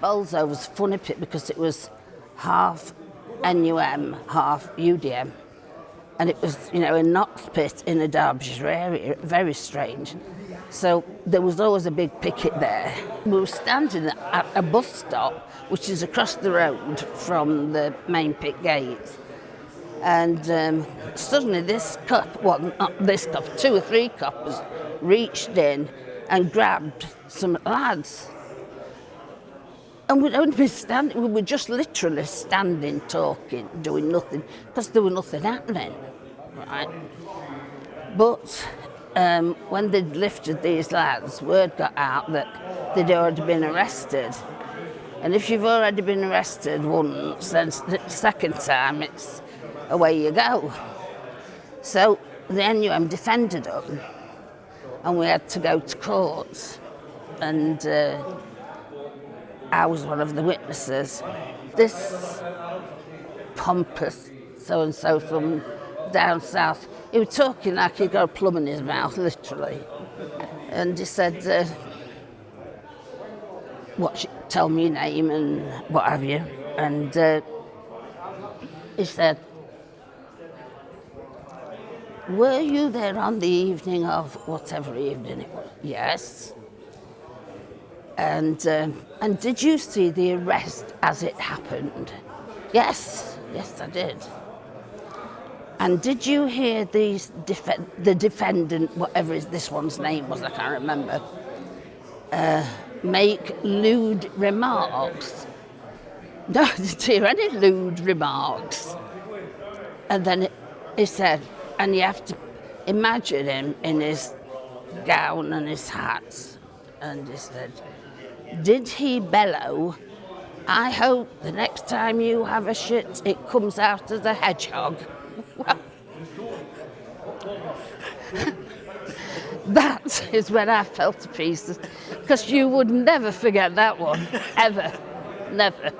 Bolzo was funny pit because it was half NUM, half UDM. And it was, you know, a Notts pit in a Derbyshire area, very strange. So there was always a big picket there. We were standing at a bus stop, which is across the road from the main pit gate. And um, suddenly this cop, well, not this cop, two or three coppers reached in and grabbed some lads. And we'd only been standing, we were just literally standing, talking, doing nothing, because there was nothing happening, right? But um, when they'd lifted these lads, word got out that they'd already been arrested. And if you've already been arrested once, then the second time it's away you go. So the NUM defended them and we had to go to court. And uh, I was one of the witnesses. This pompous so-and-so from down south, he was talking like he'd got a plum in his mouth, literally. And he said, uh, what, tell me your name and what have you. And uh, he said, were you there on the evening of whatever evening it was? Yes. And, um, and did you see the arrest as it happened? Yes, yes I did. And did you hear these def the defendant, whatever is this one's name was, I can't remember, uh, make lewd remarks? No, I didn't hear any lewd remarks. And then he said, and you have to imagine him in his gown and his hat. And he said, did he bellow, I hope the next time you have a shit, it comes out as a hedgehog. That is when I fell to pieces, because you would never forget that one, ever, never.